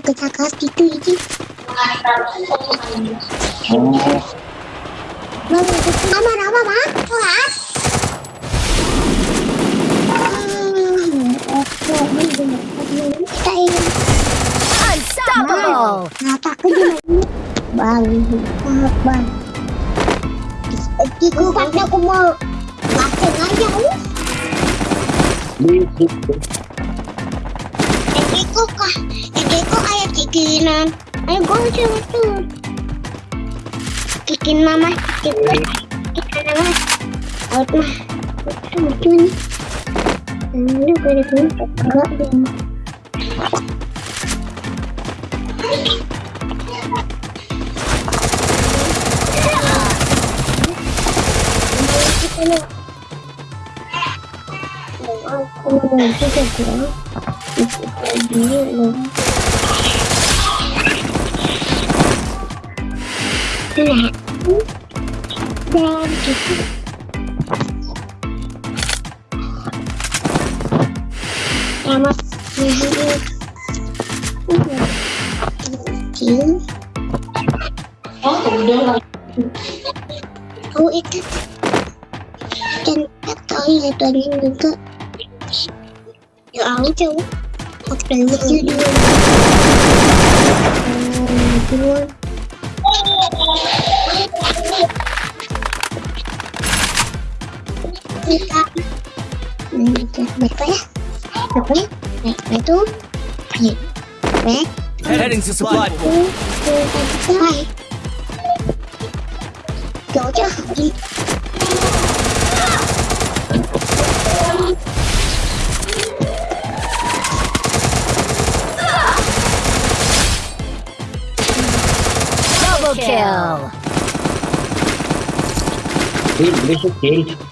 ke cakas gitu Oh, Bang, mama apa bang? Kelas? Ini Unstoppable! Ini? Bang. Iku aku mau makan aja us. Iku kah? Kikinan. Ayo gue coba tuh. Kikin mama, kikin kikin mama. Out mah. Itu lucu nih. Ini gue ada. cái là đen em ơi chín Cô ít thích Chân bắt tôi là toàn nhân mình cơ Đồ ấu chứ Hoặc là mình chưa đưa Mình chưa mày quá mày quá mày mày tú mày quá heading to supply. Chỗ chứ không đi. kill. kill. Dude, this is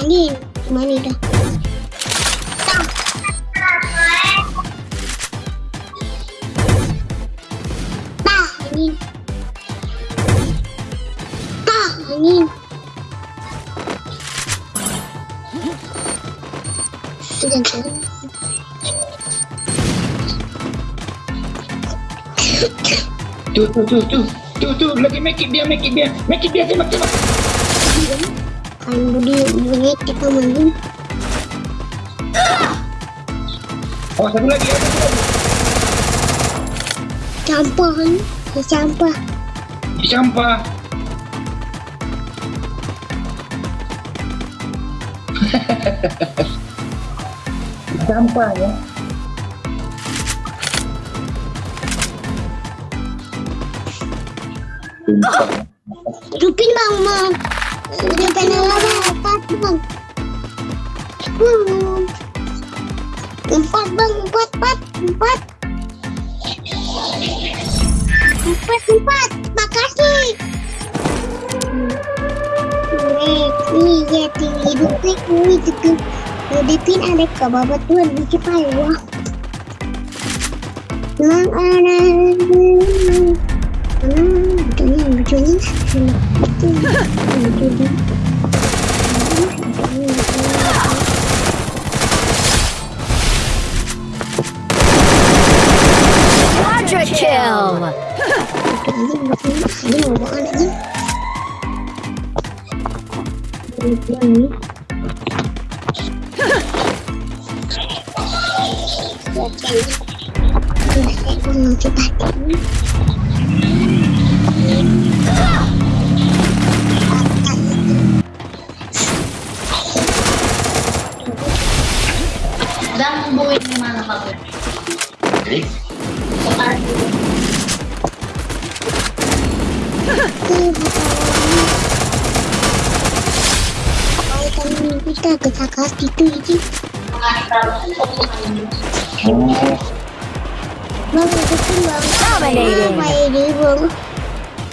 Ya pun gitu baru Tak ni Mana dah Tak Tak ni ini. Sudah? Tuh, tuh, tuh, tuh. Tuh, tuh, lagi make it dia, make it dia. Make it dia, tembak, tembak. Kan budi budi kita main. Oh, satu lagi, lagi. Campur kan? Ya. Di sampah. Di sampah ya. Sumpah. Hidupin bang, bang. Empat bang. Hmm. Empat bang, empat, empat, empat. Empat, empat. Makasih. Nih, ya, tinggi hidupin. Nih, juga. Hidupin ada ke bawah tuan. Di wah. Lang ada. что лучше, чем Quadra kill! Thank you. Dan buuin ni mana Pak? Kita itu ini bang itu bang. Dominating.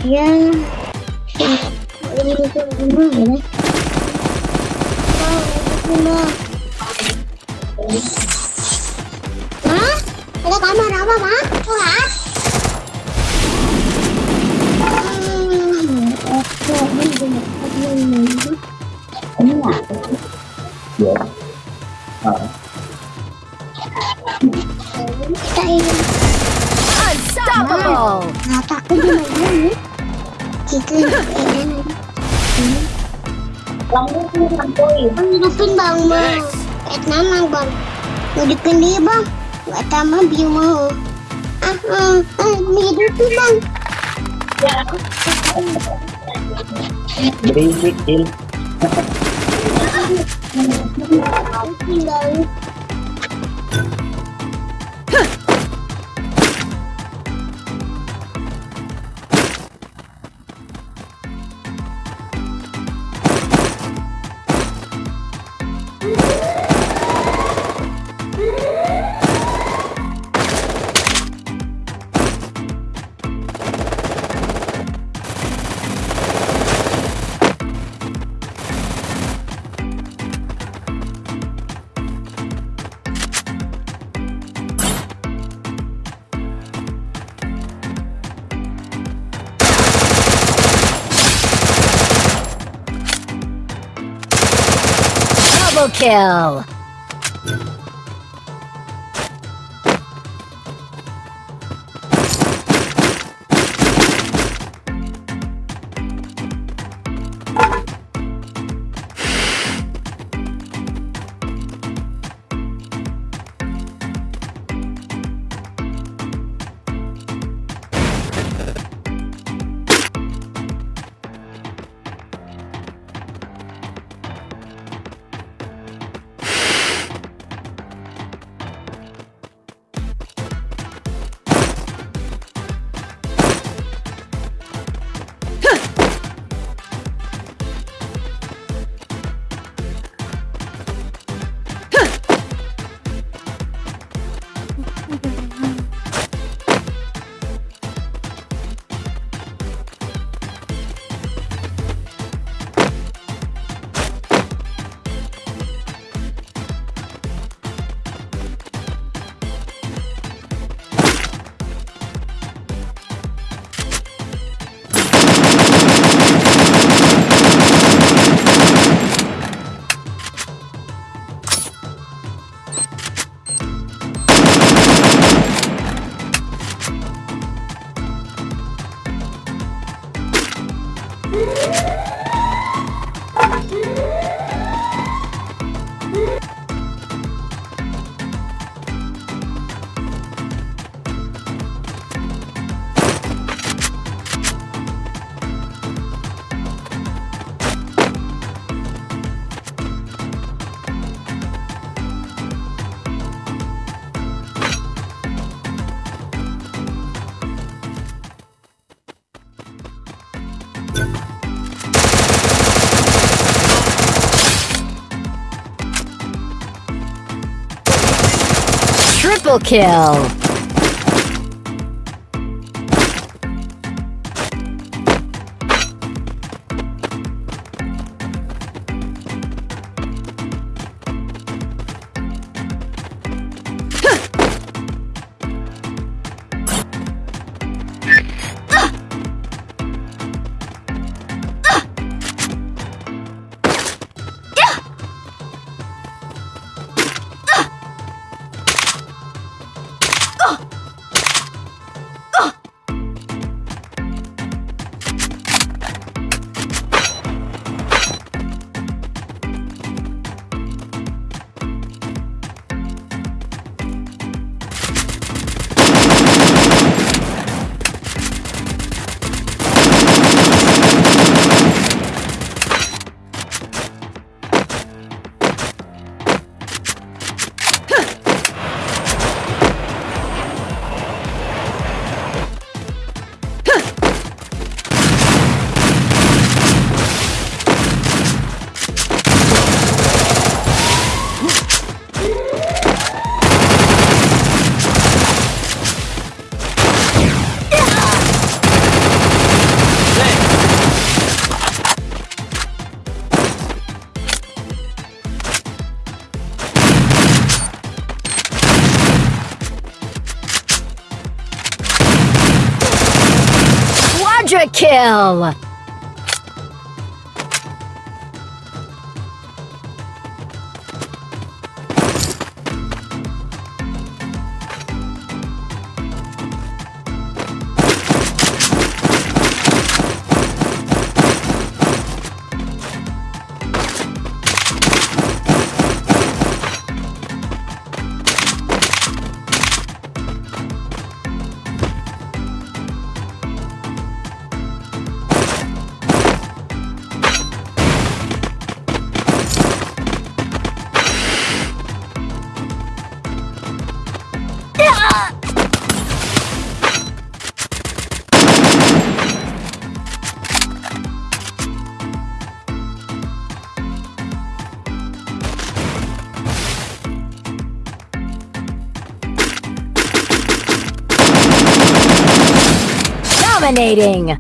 Ya ini itu gimana ya Hah? Ada apa? Hmm, ini bener. Ini apa? Ya. Ah, Kita ini Unstoppable. Kenapa aku cuma ini? Kita edan. Bang hidupin bang bang. Et nama bang. Hidupin dia bang. Gak tambah biu mau. Ah ah ah hidupin bang. berisik, Il. Hidupin kill. Yeah! Triple kill. Quadra kill. Dominating.